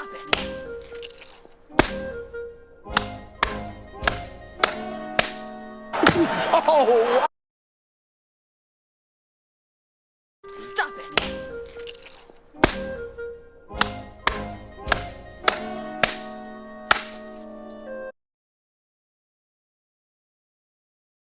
Stop it! Oh! Stop it!